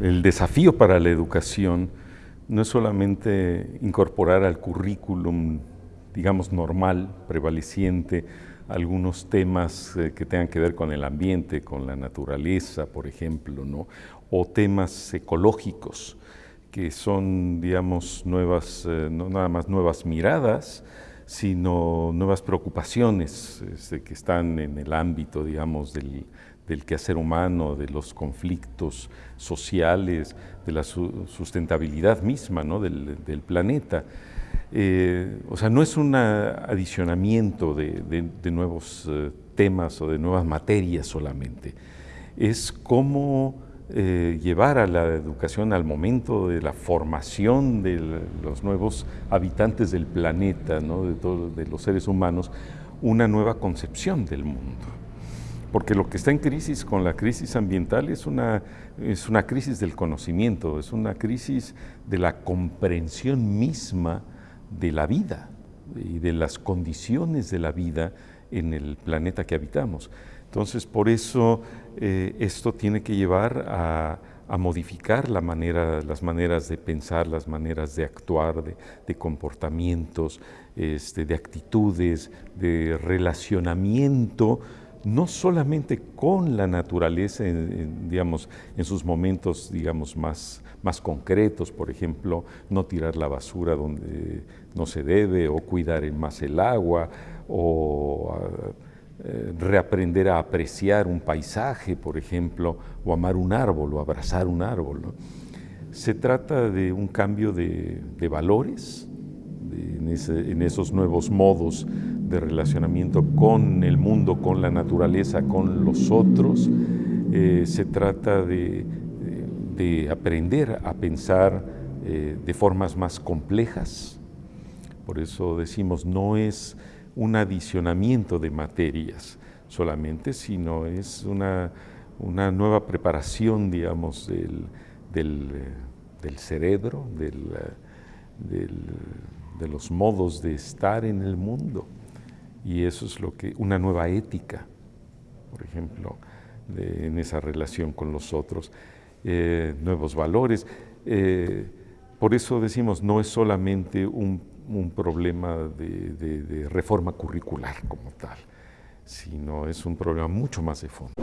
El desafío para la educación no es solamente incorporar al currículum, digamos, normal, prevaleciente, algunos temas eh, que tengan que ver con el ambiente, con la naturaleza, por ejemplo, ¿no? o temas ecológicos, que son, digamos, nuevas, eh, no nada más nuevas miradas, sino nuevas preocupaciones este, que están en el ámbito, digamos, del, del quehacer humano, de los conflictos sociales, de la sustentabilidad misma ¿no? del, planeta. Eh, o sea, no es un adicionamiento de, nuevos eh, temas o de nuevas materias solamente, es cómo eh, llevar a la educación al momento de la formación de los nuevos habitantes del planeta, ¿no? de, de los seres humanos, una nueva concepción del mundo porque lo que está en crisis con la crisis ambiental es una, es una crisis del conocimiento, es una crisis de la comprensión misma de la vida y de las condiciones de la vida en el planeta que habitamos. Entonces, por eso eh, esto tiene que llevar a, modificar las maneras de pensar, las maneras de actuar, de, comportamientos, este, de actitudes, de relacionamiento no solamente con la naturaleza, en, digamos, en sus momentos digamos, más, más concretos, por ejemplo, no tirar la basura donde no se debe, o cuidar más el agua, o eh, reaprender a apreciar un paisaje, por ejemplo, o amar un árbol, o abrazar un árbol. Se trata de un cambio de, valores, en esos nuevos modos de relacionamiento con el mundo, con la naturaleza, con los otros. Eh, se trata de, aprender a pensar eh, de formas más complejas. Por eso decimos, no es un adicionamiento de materias solamente, sino es una, nueva preparación, digamos, del, cerebro, de los modos de estar en el mundo. Y eso es lo que, una nueva ética, por ejemplo, en esa relación con los otros, eh, nuevos valores. Eh, por eso decimos, no es solamente un, problema de reforma curricular como tal, sino es un problema mucho más de fondo.